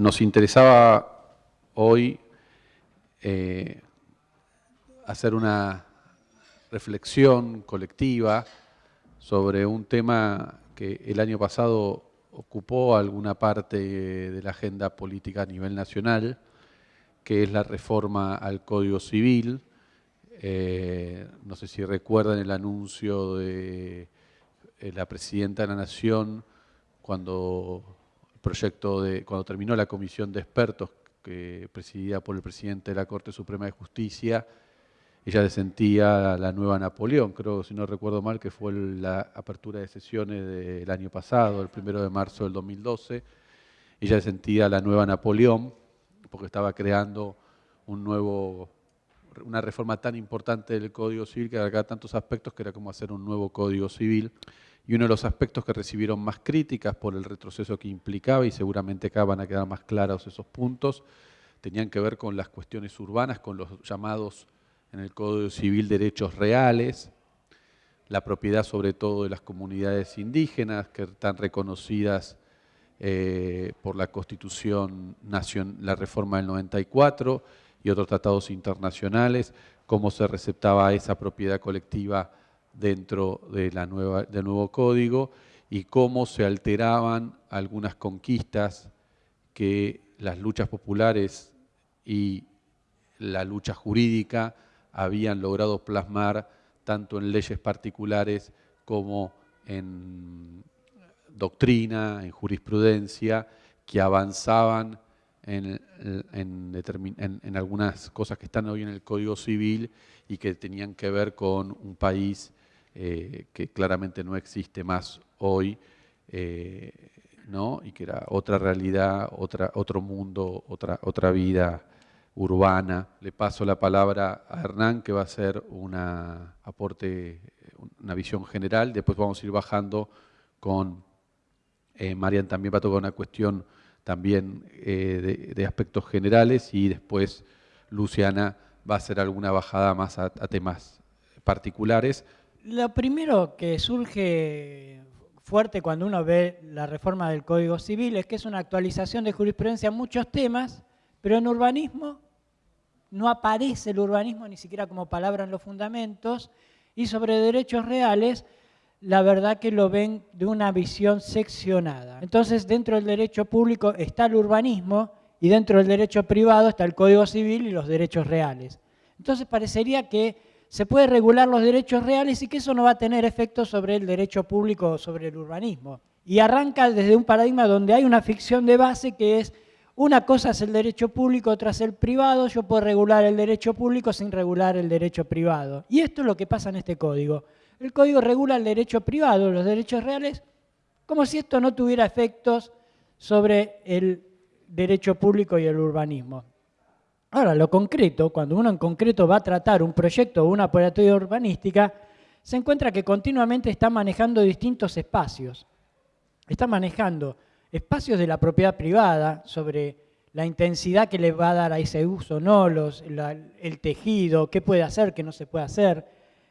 nos interesaba hoy eh, hacer una reflexión colectiva sobre un tema que el año pasado ocupó alguna parte de la agenda política a nivel nacional, que es la reforma al Código Civil. Eh, no sé si recuerdan el anuncio de eh, la Presidenta de la Nación cuando, proyecto de, cuando terminó la comisión de expertos que presidida por el presidente de la Corte Suprema de Justicia, ella sentía la nueva Napoleón, creo, si no recuerdo mal, que fue la apertura de sesiones del año pasado, el primero de marzo del 2012. Ella sentía la nueva Napoleón, porque estaba creando un nuevo, una reforma tan importante del Código Civil que abarcaba tantos aspectos que era como hacer un nuevo Código Civil. Y uno de los aspectos que recibieron más críticas por el retroceso que implicaba, y seguramente acá van a quedar más claros esos puntos, tenían que ver con las cuestiones urbanas, con los llamados en el Código Civil derechos reales, la propiedad sobre todo de las comunidades indígenas que están reconocidas eh, por la Constitución, la reforma del 94 y otros tratados internacionales, cómo se receptaba esa propiedad colectiva dentro de la nueva, del nuevo código y cómo se alteraban algunas conquistas que las luchas populares y la lucha jurídica habían logrado plasmar tanto en leyes particulares como en doctrina, en jurisprudencia, que avanzaban en, algunas cosas que están hoy en el Código Civil y que tenían que ver con un país eh, que claramente no existe más hoy, eh, ¿no? y que era otra realidad, otra, otro mundo, otra, otra vida urbana. Le paso la palabra a Hernán, que va a hacer un aporte, una visión general. Después vamos a ir bajando con eh, Marian, también va a tocar una cuestión también eh, de, aspectos generales y después Luciana va a hacer alguna bajada más a, a temas particulares. Lo primero que surge fuerte cuando uno ve la reforma del Código Civil es que es una actualización de jurisprudencia en muchos temas, pero en urbanismo no aparece el urbanismo ni siquiera como palabra en los fundamentos, y sobre derechos reales, la verdad que lo ven de una visión seccionada. Entonces, dentro del derecho público está el urbanismo y dentro del derecho privado está el Código Civil y los derechos reales. Entonces, parecería que se puede regular los derechos reales y que eso no va a tener efecto sobre el derecho público o sobre el urbanismo. Y arranca desde un paradigma donde hay una ficción de base que es una cosa es el derecho público, otra es el privado. Yo puedo regular el derecho público sin regular el derecho privado. Y esto es lo que pasa en este código. El código regula el derecho privado, los derechos reales, como si esto no tuviera efectos sobre el derecho público y el urbanismo. Ahora, lo concreto, cuando uno en concreto va a tratar un proyecto o una operatoria urbanística, se encuentra que continuamente está manejando distintos espacios. Está manejando espacios de la propiedad privada, sobre la intensidad que le va a dar a ese uso, no los, el tejido, qué puede hacer, qué no se puede hacer.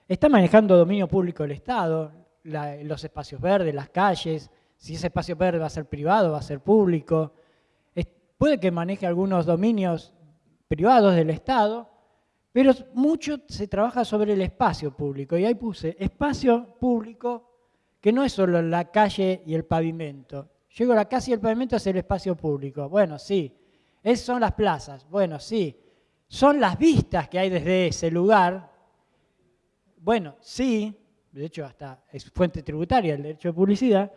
Está manejando dominio público del Estado, los espacios verdes, las calles, si ese espacio verde va a ser privado, va a ser público. puede que maneje algunos dominios privados del Estado, pero mucho se trabaja sobre el espacio público. Y ahí puse espacio público que no es solo la calle y el pavimento, Llego a la casa y el pavimento es el espacio público. Bueno, sí. Esas son las plazas. Bueno, sí. Son las vistas que hay desde ese lugar. Bueno, sí. De hecho, hasta es fuente tributaria el derecho de publicidad.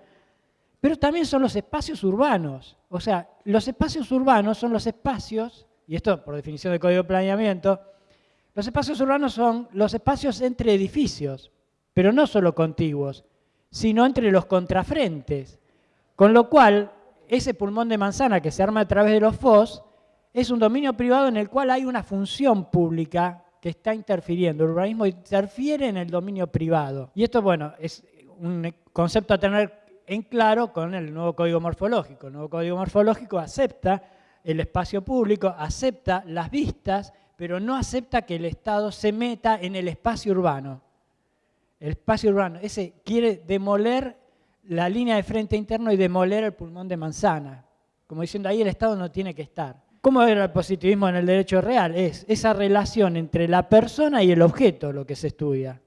Pero también son los espacios urbanos. O sea, los espacios urbanos son los espacios, y esto por definición del Código de Planeamiento, los espacios urbanos son los espacios entre edificios, pero no solo contiguos, sino entre los contrafrentes. Con lo cual, ese pulmón de manzana que se arma a través de los FOS es un dominio privado en el cual hay una función pública que está interfiriendo. El urbanismo interfiere en el dominio privado. Y esto, bueno, es un concepto a tener en claro con el nuevo código morfológico. El nuevo código morfológico acepta el espacio público, acepta las vistas, pero no acepta que el Estado se meta en el espacio urbano. El espacio urbano, ese quiere demoler la línea de frente interno y demoler el pulmón de manzana. como diciendo ahí el Estado no tiene que estar. ¿Cómo era el positivismo en el derecho real? Es esa relación entre la persona y el objeto lo que se estudia.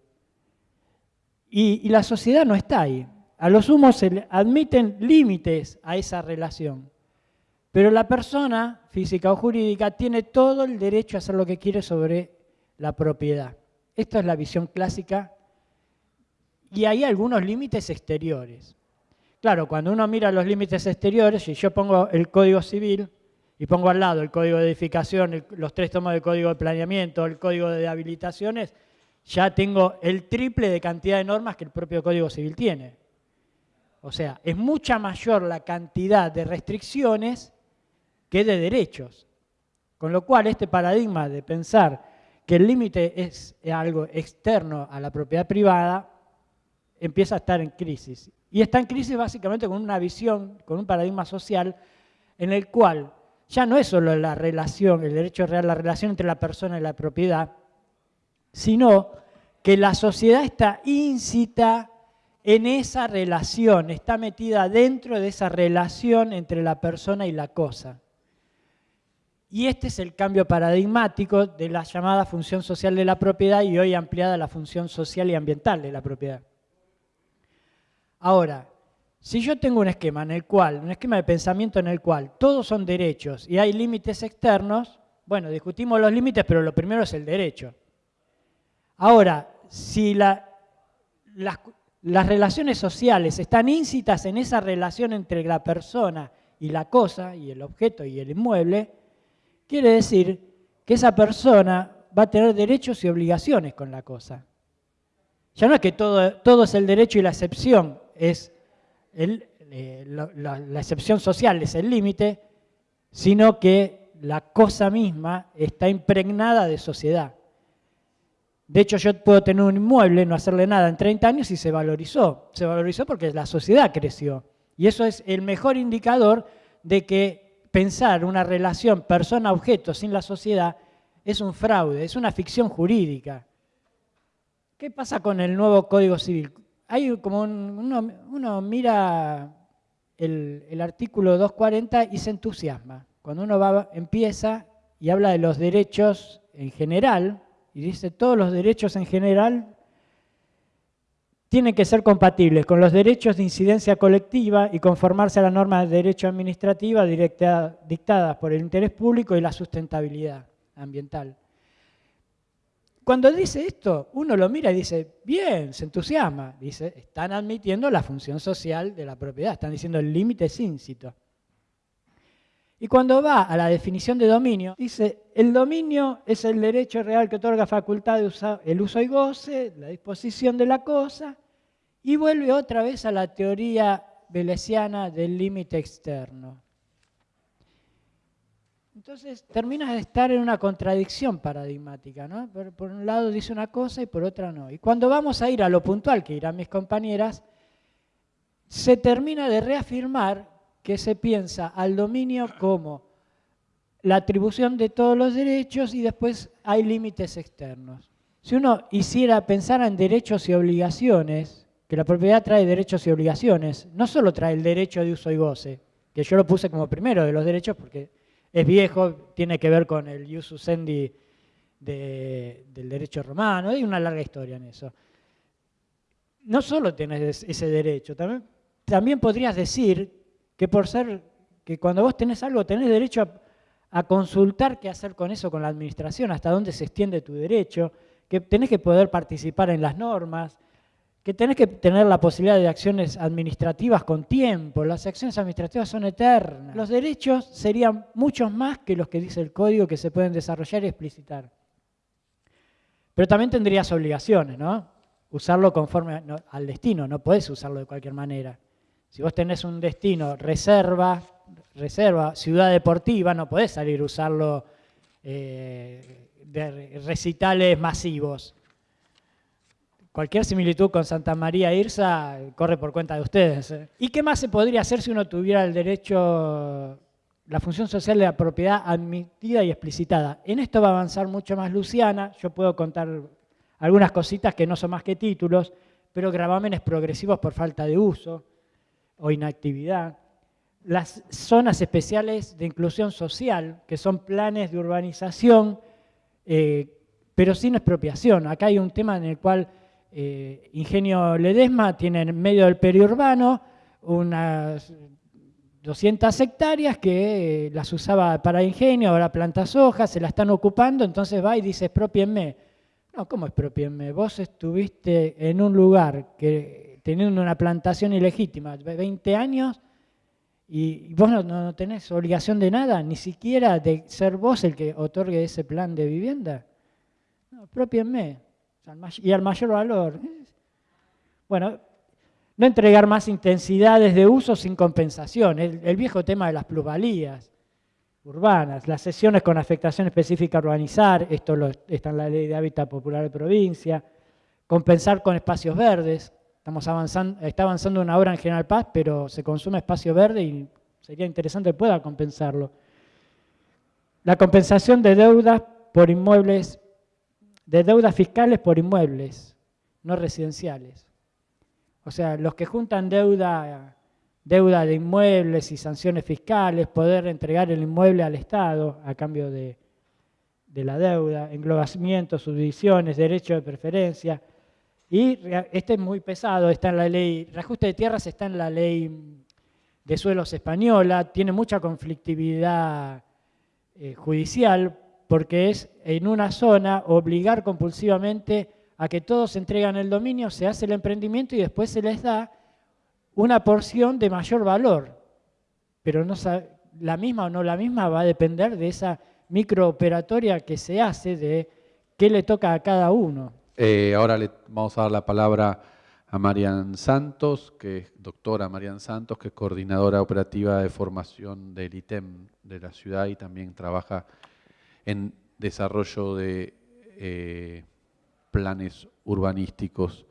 Y, y la sociedad no está ahí. A los humos se admiten límites a esa relación. Pero la persona, física o jurídica, tiene todo el derecho a hacer lo que quiere sobre la propiedad. Esta es la visión clásica y hay algunos límites exteriores. Claro, cuando uno mira los límites exteriores, si yo pongo el Código Civil y pongo al lado el Código de Edificación, los tres tomos del Código de Planeamiento, el Código de Habilitaciones, ya tengo el triple de cantidad de normas que el propio Código Civil tiene. O sea, es mucha mayor la cantidad de restricciones que de derechos. Con lo cual, este paradigma de pensar que el límite es algo externo a la propiedad privada empieza a estar en crisis. Y está en crisis básicamente con una visión, con un paradigma social en el cual ya no es solo la relación, el derecho real, la relación entre la persona y la propiedad, sino que la sociedad está incita en esa relación, está metida dentro de esa relación entre la persona y la cosa. Y este es el cambio paradigmático de la llamada función social de la propiedad y hoy ampliada la función social y ambiental de la propiedad. Ahora, si yo tengo un esquema en el cual, un esquema de pensamiento en el cual todos son derechos y hay límites externos, bueno, discutimos los límites, pero lo primero es el derecho. Ahora, si las, las relaciones sociales están íncitas en esa relación entre la persona y la cosa, y el objeto y el inmueble, quiere decir que esa persona va a tener derechos y obligaciones con la cosa. Ya no es que todo, es el derecho y la excepción, es eh, la, excepción social es el límite, sino que la cosa misma está impregnada de sociedad. De hecho, yo puedo tener un inmueble, no hacerle nada en 30 años y se valorizó. Se valorizó porque la sociedad creció. Y eso es el mejor indicador de que pensar una relación persona-objeto sin la sociedad es un fraude, es una ficción jurídica. ¿Qué pasa con el nuevo Código Civil? hay como uno, mira el, artículo 240 y se entusiasma. Cuando uno va, empieza y habla de los derechos en general, y dice todos los derechos en general tienen que ser compatibles con los derechos de incidencia colectiva y conformarse a la norma de derecho administrativa dictadas por el interés público y la sustentabilidad ambiental. Cuando dice esto, uno lo mira y dice, bien, se entusiasma. Dice, están admitiendo la función social de la propiedad, están diciendo el límite es íncito. Y cuando va a la definición de dominio, dice, el dominio es el derecho real que otorga facultad de usar el uso y goce, la disposición de la cosa, y vuelve otra vez a la teoría velesiana del límite externo. Entonces terminas de estar en una contradicción paradigmática, ¿no? Por, un lado dice una cosa y por otra no. Y cuando vamos a ir a lo puntual, que irán mis compañeras, se termina de reafirmar que se piensa al dominio como la atribución de todos los derechos y después hay límites externos. Si uno hiciera pensar en derechos y obligaciones, que la propiedad trae derechos y obligaciones, no solo trae el derecho de uso y goce, que yo lo puse como primero de los derechos porque es viejo, tiene que ver con el usendi del derecho romano, hay una larga historia en eso. No solo tienes ese derecho, también, también podrías decir que por ser, que cuando vos tenés algo, tenés derecho a, consultar qué hacer con eso con la administración, hasta dónde se extiende tu derecho, que tenés que poder participar en las normas, que tenés que tener la posibilidad de acciones administrativas con tiempo. Las acciones administrativas son eternas. Los derechos serían muchos más que los que dice el código que se pueden desarrollar y explicitar. Pero también tendrías obligaciones, ¿no? Usarlo conforme al destino, no puedes usarlo de cualquier manera. Si vos tenés un destino, reserva, reserva, ciudad deportiva, no podés salir a usarlo eh, de recitales masivos Cualquier similitud con Santa María Irsa corre por cuenta de ustedes. ¿eh? ¿Y qué más se podría hacer si uno tuviera el derecho, la función social de la propiedad admitida y explicitada? En esto va a avanzar mucho más Luciana. Yo puedo contar algunas cositas que no son más que títulos, pero gravámenes progresivos por falta de uso o inactividad. las zonas especiales de inclusión social, que son planes de urbanización, eh, pero sin expropiación. Acá hay un tema en el cual eh, Ingenio Ledesma tiene en medio del periurbano unas 200 hectáreas que eh, las usaba para ingenio, ahora plantas hojas, se la están ocupando, entonces va y dice expropienme. No, ¿cómo expropienme? Vos estuviste en un lugar que teniendo una plantación ilegítima, 20 años, y vos no, tenés obligación de nada, ni siquiera de ser vos el que otorgue ese plan de vivienda. No, expropienme. Y al mayor valor. Bueno, no entregar más intensidades de uso sin compensación. El, viejo tema de las plusvalías urbanas, las sesiones con afectación específica a urbanizar, esto está en la ley de hábitat popular de provincia, compensar con espacios verdes, estamos avanzando, está avanzando una obra en General Paz, pero se consume espacio verde y sería interesante que pueda compensarlo. La compensación de deudas por inmuebles, de deudas fiscales por inmuebles no residenciales. O sea, los que juntan deuda, deuda de inmuebles y sanciones fiscales, poder entregar el inmueble al Estado a cambio de, la deuda, englobamientos, subdivisiones, derecho de preferencia. Y este es muy pesado, está en la ley, reajuste de tierras está en la ley de suelos española, tiene mucha conflictividad eh, judicial porque es en una zona obligar compulsivamente a que todos entregan el dominio, se hace el emprendimiento y después se les da una porción de mayor valor. Pero no la misma o no la misma va a depender de esa microoperatoria que se hace, de qué le toca a cada uno. Eh, ahora le vamos a dar la palabra a Marian Santos, que es doctora Marian Santos, que es coordinadora operativa de formación del ITEM de la ciudad y también trabaja en desarrollo de eh, planes urbanísticos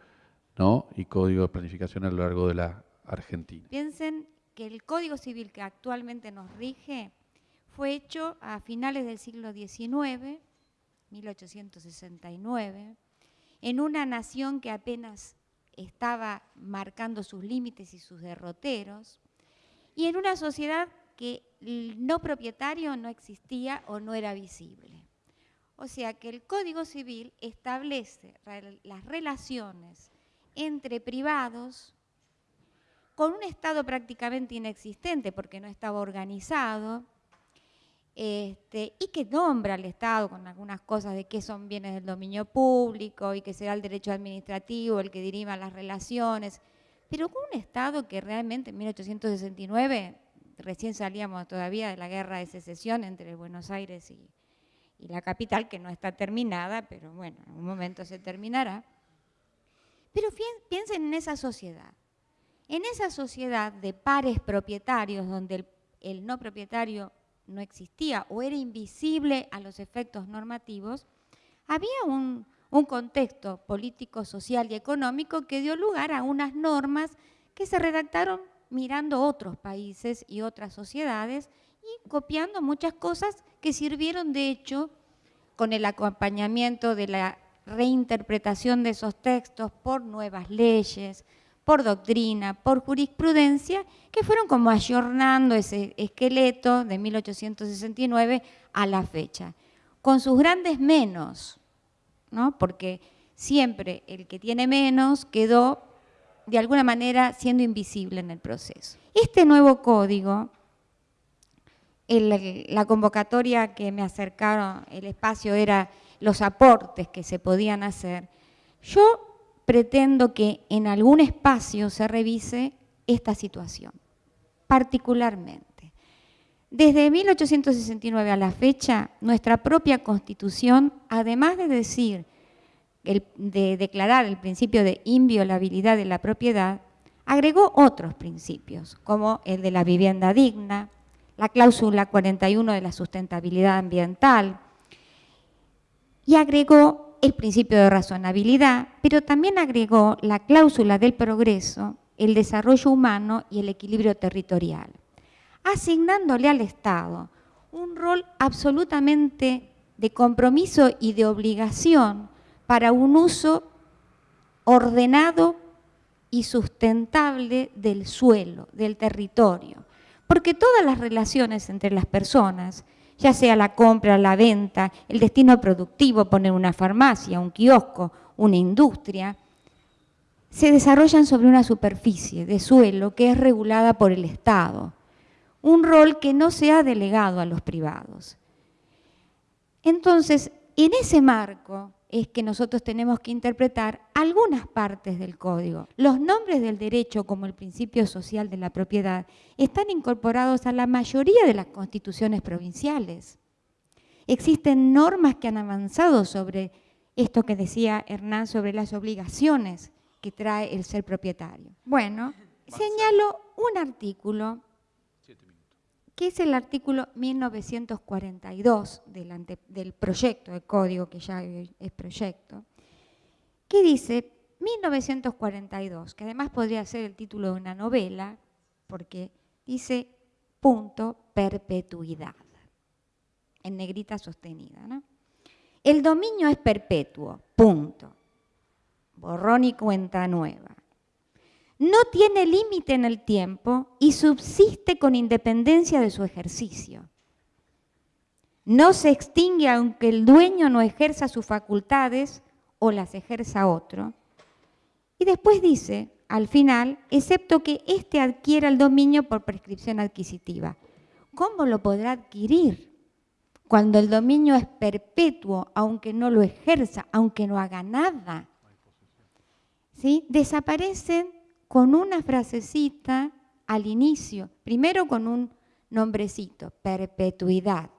y código de planificación a lo largo de la Argentina. Piensen que el Código Civil que actualmente nos rige fue hecho a finales del siglo XIX, 1869, en una nación que apenas estaba marcando sus límites y sus derroteros, y en una sociedad que el no propietario no existía o no era visible. O sea que el Código Civil establece las relaciones entre privados con un Estado prácticamente inexistente porque no estaba organizado, este, y que nombra al Estado con algunas cosas de qué son bienes del dominio público y que será el derecho administrativo el que diriva las relaciones, pero con un Estado que realmente en 1869, recién salíamos todavía de la guerra de secesión entre Buenos Aires y, y la capital, que no está terminada, pero bueno, en un momento se terminará. Pero piensen en esa sociedad. En esa sociedad de pares propietarios, donde el, no propietario no existía o era invisible a los efectos normativos, había un, contexto político, social y económico que dio lugar a unas normas que se redactaron mirando otros países y otras sociedades y copiando muchas cosas que sirvieron de hecho con el acompañamiento de la reinterpretación de esos textos por nuevas leyes, por doctrina, por jurisprudencia, que fueron como ayornando ese esqueleto de 1869 a la fecha, con sus grandes menos, ¿no? porque siempre el que tiene menos quedó de alguna manera siendo invisible en el proceso. Este nuevo código la convocatoria que me acercaron, el espacio era los aportes que se podían hacer. Yo pretendo que en algún espacio se revise esta situación, particularmente. Desde 1869 a la fecha, nuestra propia Constitución, además de decir, de declarar el principio de inviolabilidad de la propiedad, agregó otros principios, como el de la vivienda digna, la cláusula 41 de la sustentabilidad ambiental y agregó el principio de razonabilidad, pero también agregó la cláusula del progreso, el desarrollo humano y el equilibrio territorial, asignándole al Estado un rol absolutamente de compromiso y de obligación para un uso ordenado y sustentable del suelo, del territorio Porque todas las relaciones entre las personas, ya sea la compra, la venta, el destino productivo, poner una farmacia, un kiosco, una industria, se desarrollan sobre una superficie de suelo que es regulada por el Estado, un rol que no se ha delegado a los privados. Entonces, en ese marco es que nosotros tenemos que interpretar algunas partes del código. Los nombres del derecho, como el principio social de la propiedad, están incorporados a la mayoría de las constituciones provinciales. Existen normas que han avanzado sobre esto que decía Hernán sobre las obligaciones que trae el ser propietario. Bueno, señalo un artículo que es el artículo 1942 del, proyecto de código, que ya es proyecto, que dice 1942, que además podría ser el título de una novela, porque dice punto perpetuidad, en negrita sostenida. ¿no? El dominio es perpetuo, punto. Borrón y cuenta nueva no tiene límite en el tiempo y subsiste con independencia de su ejercicio. No se extingue aunque el dueño no ejerza sus facultades o las ejerza otro. Y después dice, al final, excepto que éste adquiera el dominio por prescripción adquisitiva. ¿Cómo lo podrá adquirir? Cuando el dominio es perpetuo, aunque no lo ejerza, aunque no haga nada. ¿Sí? Desaparecen con una frasecita al inicio, primero con un nombrecito, perpetuidad,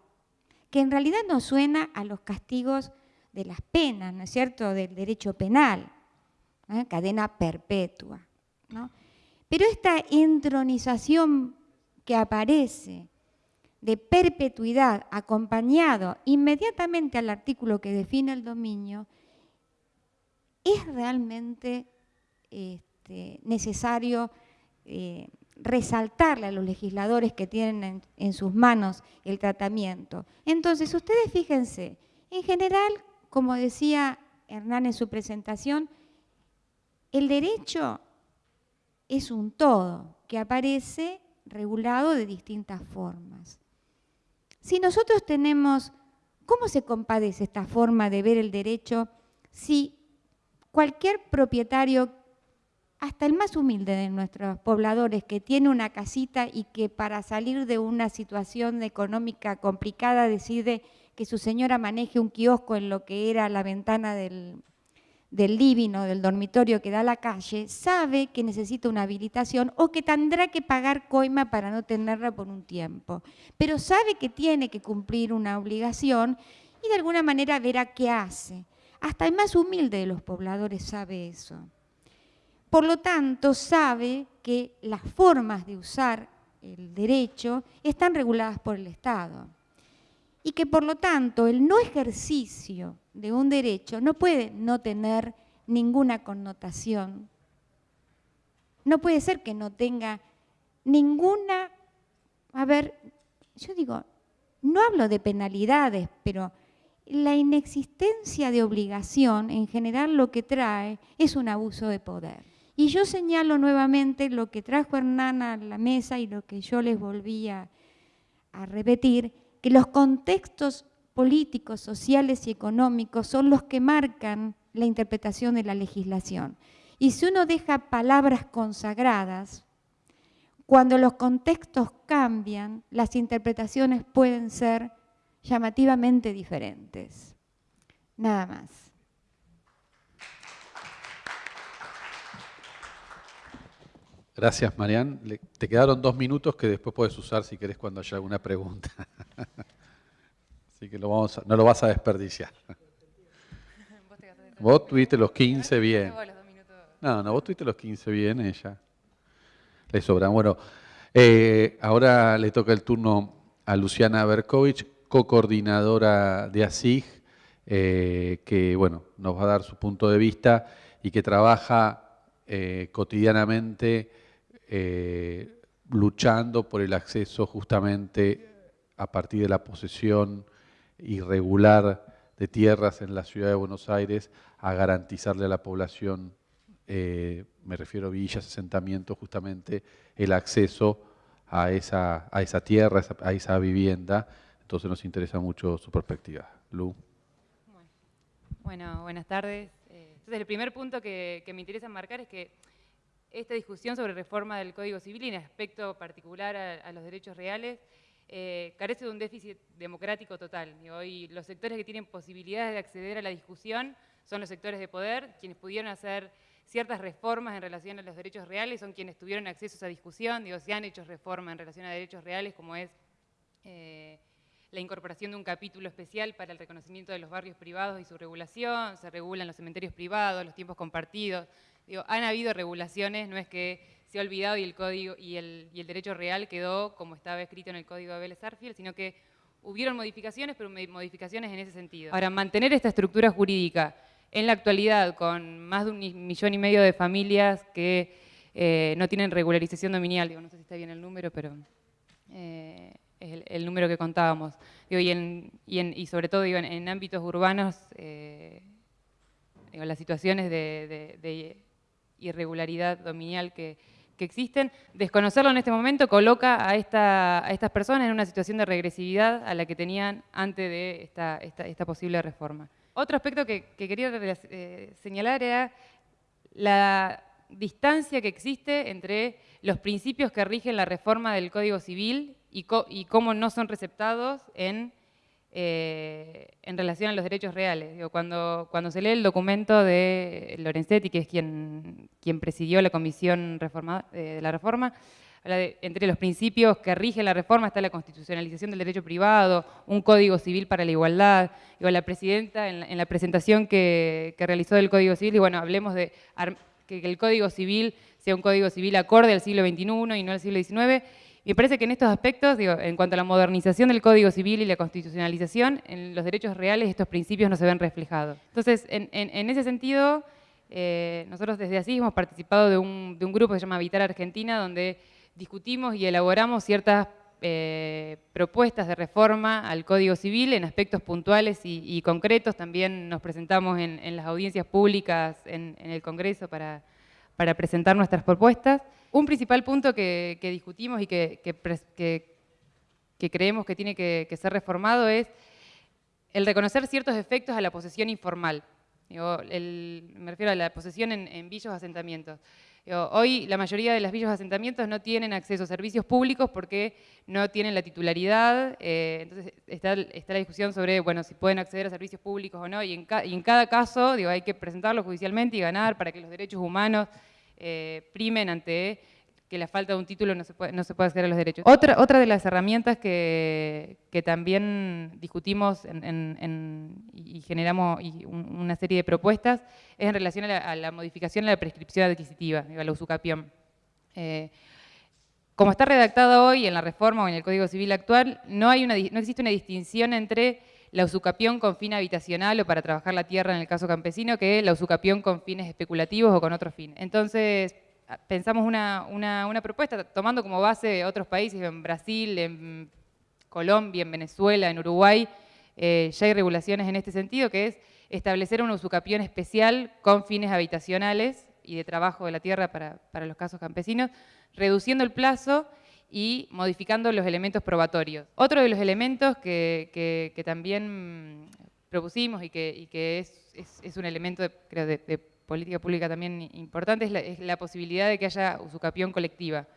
que en realidad no suena a los castigos de las penas, ¿no es cierto?, del derecho penal, ¿eh? cadena perpetua. Pero esta entronización que aparece de perpetuidad acompañado inmediatamente al artículo que define el dominio, es realmente este, este, necesario eh, resaltarle a los legisladores que tienen en, sus manos el tratamiento. Entonces, ustedes fíjense, en general, como decía Hernán en su presentación, el derecho es un todo que aparece regulado de distintas formas. Si nosotros tenemos, ¿cómo se compadece esta forma de ver el derecho si cualquier propietario hasta el más humilde de nuestros pobladores que tiene una casita y que para salir de una situación económica complicada decide que su señora maneje un kiosco en lo que era la ventana del, del living o del dormitorio que da a la calle, sabe que necesita una habilitación o que tendrá que pagar coima para no tenerla por un tiempo. Pero sabe que tiene que cumplir una obligación y de alguna manera verá qué hace. Hasta el más humilde de los pobladores sabe eso. Por lo tanto, sabe que las formas de usar el derecho están reguladas por el Estado y que por lo tanto el no ejercicio de un derecho no puede no tener ninguna connotación. No puede ser que no tenga ninguna, a ver, yo digo, no hablo de penalidades, pero la inexistencia de obligación en general lo que trae es un abuso de poder. Y yo señalo nuevamente lo que trajo Hernán a la mesa y lo que yo les volvía a repetir, que los contextos políticos, sociales y económicos son los que marcan la interpretación de la legislación. Y si uno deja palabras consagradas, cuando los contextos cambian, las interpretaciones pueden ser llamativamente diferentes. Nada más. Gracias, Marian. te quedaron dos minutos que después puedes usar si querés cuando haya alguna pregunta. Así que no lo vas a desperdiciar. Vos tuviste los 15 bien. No, no, vos tuviste los 15 bien, ella. Le sobran. Bueno, eh, ahora le toca el turno a Luciana Berkovich, co-coordinadora de ASIG, eh, que bueno, nos va a dar su punto de vista y que trabaja eh, cotidianamente eh, luchando por el acceso justamente a partir de la posesión irregular de tierras en la ciudad de Buenos Aires a garantizarle a la población, eh, me refiero a villas, asentamientos, justamente el acceso a esa, a esa tierra, a esa, vivienda. Entonces nos interesa mucho su perspectiva. Lu. Bueno, buenas tardes. Eh, entonces el primer punto que, me interesa marcar es que esta discusión sobre reforma del Código Civil y en aspecto particular a, los derechos reales eh, carece de un déficit democrático total. Y hoy los sectores que tienen posibilidades de acceder a la discusión son los sectores de poder, quienes pudieron hacer ciertas reformas en relación a los derechos reales, son quienes tuvieron acceso a esa discusión, digo, se han hecho reformas en relación a derechos reales, como es eh, la incorporación de un capítulo especial para el reconocimiento de los barrios privados y su regulación, se regulan los cementerios privados, los tiempos compartidos, digo, han habido regulaciones, no es que se ha olvidado y el código y el, y el derecho real quedó como estaba escrito en el código de Vélez Arfield, sino que hubieron modificaciones, pero modificaciones en ese sentido. Ahora, mantener esta estructura jurídica en la actualidad, con más de un millón y medio de familias que eh, no tienen regularización dominial, digo, no sé si está bien el número, pero eh, es el, número que contábamos, y, sobre todo en, ámbitos urbanos, eh, las situaciones de, irregularidad dominial que, existen, desconocerlo en este momento coloca a, estas personas en una situación de regresividad a la que tenían antes de esta posible reforma. Otro aspecto que, quería eh, señalar era la distancia que existe entre los principios que rigen la reforma del Código Civil y, cómo no son receptados en, eh, en, relación a los derechos reales. cuando, cuando se lee el documento de Lorenzetti, que es quien, quien presidió la comisión eh, de la reforma, entre los principios que rigen la reforma está la constitucionalización del derecho privado, un código civil para la igualdad. Digo, la presidenta en la, presentación que, realizó del código civil, y bueno, hablemos de que el código civil sea un código civil acorde al siglo XXI y no al siglo XIX. Me parece que en estos aspectos, digo, en cuanto a la modernización del Código Civil y la constitucionalización, en los derechos reales estos principios no se ven reflejados. Entonces, en, ese sentido, eh, nosotros desde así hemos participado de un, de un grupo que se llama Habitar Argentina, donde discutimos y elaboramos ciertas eh, propuestas de reforma al Código Civil en aspectos puntuales y, concretos. También nos presentamos en, las audiencias públicas en, el Congreso para, presentar nuestras propuestas. Un principal punto que, discutimos y que, creemos que tiene que, ser reformado es el reconocer ciertos efectos a la posesión informal. me refiero a la posesión en, en villos asentamientos. Hoy la mayoría de las villas de asentamientos no tienen acceso a servicios públicos porque no tienen la titularidad, eh, entonces está, la discusión sobre bueno, si pueden acceder a servicios públicos o no, y en, cada caso hay que presentarlo judicialmente y ganar para que los derechos humanos eh, primen ante que la falta de un título no se puede, no se puede acceder a los derechos. Otra, otra de las herramientas que, que también discutimos y generamos una serie de propuestas es en relación a la, modificación de la prescripción adquisitiva, a la usucapión. Eh, como está redactado hoy en la reforma o en el Código Civil actual, no, hay una, no existe una distinción entre la usucapión con fin habitacional o para trabajar la tierra en el caso campesino que la usucapión con fines especulativos o con otros fines. Entonces, pensamos una, propuesta tomando como base otros países, en Brasil, en Colombia, en Venezuela, en Uruguay, eh, ya hay regulaciones en este sentido, que es establecer una usucapión especial con fines habitacionales y de trabajo de la tierra para, los casos campesinos, reduciendo el plazo y modificando los elementos probatorios. Otro de los elementos que, también propusimos y que, es, un elemento, creo, de política pública también importante es la, posibilidad de que haya usucapión colectiva.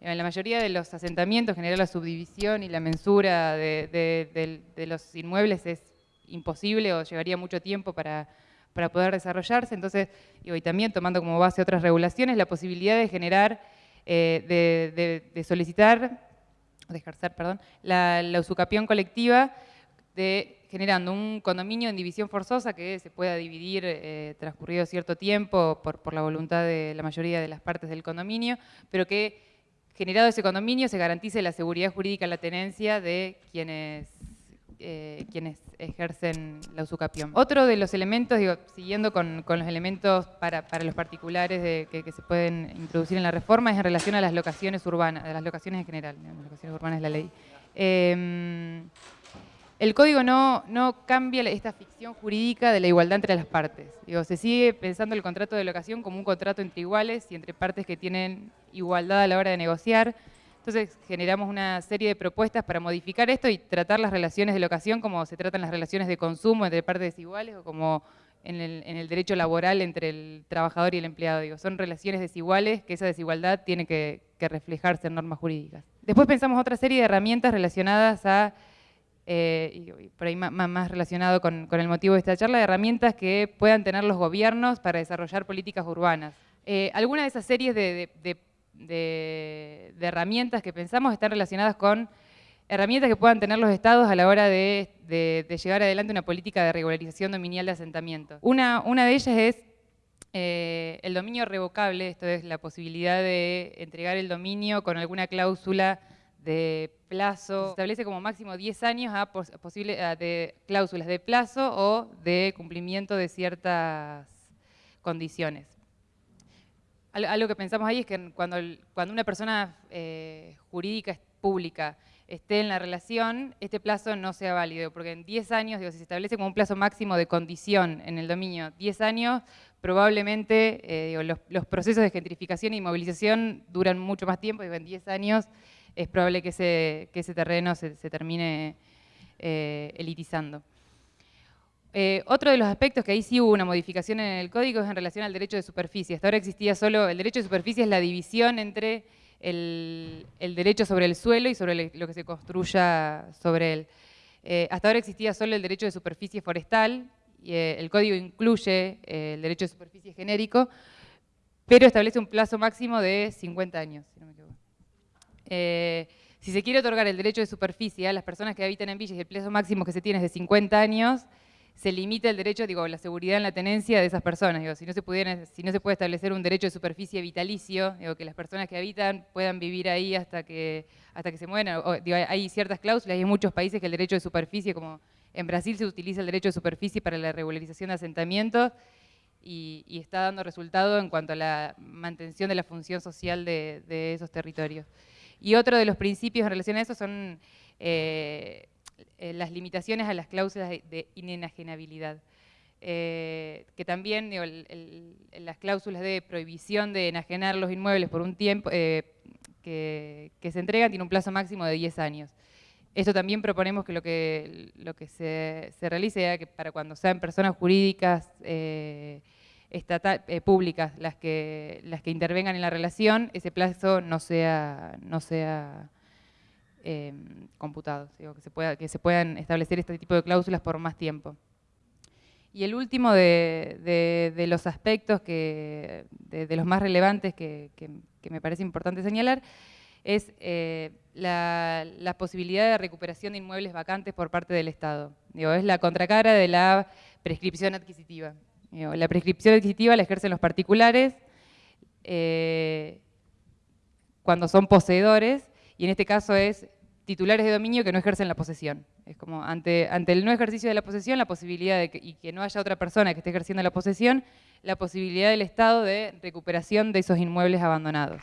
En la mayoría de los asentamientos, generar la subdivisión y la mensura de, los inmuebles es imposible o llevaría mucho tiempo para, poder desarrollarse. Entonces, y también tomando como base otras regulaciones, la posibilidad de generar, eh, de, solicitar, de ejercer, perdón, la, usucapión colectiva de generando un condominio en división forzosa que se pueda dividir eh, transcurrido cierto tiempo por, la voluntad de la mayoría de las partes del condominio, pero que generado ese condominio se garantice la seguridad jurídica la tenencia de quienes, eh, quienes ejercen la usucapión. Otro de los elementos, digo, siguiendo con, los elementos para, los particulares que, se pueden introducir en la reforma, es en relación a las locaciones urbanas, a las locaciones en general, las locaciones urbanas de la ley. Em, el código no, no, cambia esta ficción jurídica de la igualdad entre las partes. Digo, se sigue pensando el contrato de locación como un contrato entre iguales y entre partes que tienen igualdad a la hora de negociar. Entonces generamos una serie de propuestas para modificar esto y tratar las relaciones de locación como se tratan las relaciones de consumo entre partes desiguales o como en el, derecho laboral entre el trabajador y el empleado. Digo, son relaciones desiguales que esa desigualdad tiene que, reflejarse en normas jurídicas. Después pensamos otra serie de herramientas relacionadas a, eh, y por ahí más, relacionado con, el motivo de esta charla, de herramientas que puedan tener los gobiernos para desarrollar políticas urbanas. Eh, algunas de esas series de, herramientas que pensamos están relacionadas con herramientas que puedan tener los estados a la hora de, llevar adelante una política de regularización dominial de asentamiento. Una, una de ellas es eh, el dominio revocable, esto es la posibilidad de entregar el dominio con alguna cláusula de plazo, se establece como máximo 10 años a, posible, de cláusulas de plazo o de cumplimiento de ciertas condiciones algo que pensamos ahí es que cuando, cuando una persona eh, jurídica pública esté en la relación, este plazo no sea válido, porque en 10 años, digo, si se establece como un plazo máximo de condición en el dominio, 10 años, probablemente eh, los, procesos de gentrificación y movilización duran mucho más tiempo, digo, en 10 años es probable que ese, terreno se, termine eh, elitizando. Eh, otro de los aspectos que ahí sí hubo una modificación en el código es en relación al derecho de superficie. Hasta ahora existía solo, el derecho de superficie es la división entre el, derecho sobre el suelo y sobre lo que se construya sobre él. Eh, hasta ahora existía solo el derecho de superficie forestal, y, eh, el código incluye el derecho de superficie genérico, pero establece un plazo máximo de 50 años, si no me equivoco. si se quiere otorgar el derecho de superficie a las personas que habitan en villas y el plazo máximo que se tiene es de 50 años, se limita el derecho, digo, la seguridad en la tenencia de esas personas. Digo, si, no se pudiera, si no se puede establecer un derecho de superficie vitalicio, digo, que las personas que habitan puedan vivir ahí hasta que, hasta que se mueran. hay ciertas cláusulas y hay muchos países que el derecho de superficie, como en Brasil se utiliza el derecho de superficie para la regularización de asentamientos y, está dando resultado en cuanto a la mantención de la función social de, esos territorios. Y otro de los principios en relación a eso son... Eh, eh, las limitaciones a las cláusulas de, inenajenabilidad. Eh, que también las cláusulas de prohibición de enajenar los inmuebles por un tiempo eh, que, se entregan tiene un plazo máximo de 10 años. Esto también proponemos que lo que, lo que se, realice sea que para cuando sean personas jurídicas públicas las que, las que intervengan en la relación, ese plazo no sea, no sea Em, computados, que, se pueda, que se puedan establecer este tipo de cláusulas por más tiempo. Y el último de, los aspectos, que, de, los más relevantes que, me parece importante señalar, es eh, la, posibilidad de recuperación de inmuebles vacantes por parte del Estado. Digo, es la contracara de la prescripción adquisitiva. la prescripción adquisitiva la ejercen los particulares eh, cuando son poseedores, y en este caso es titulares de dominio que no ejercen la posesión. Es como ante, ante el no ejercicio de la posesión, la posibilidad de que, y que no haya otra persona que esté ejerciendo la posesión, la posibilidad del Estado de recuperación de esos inmuebles abandonados.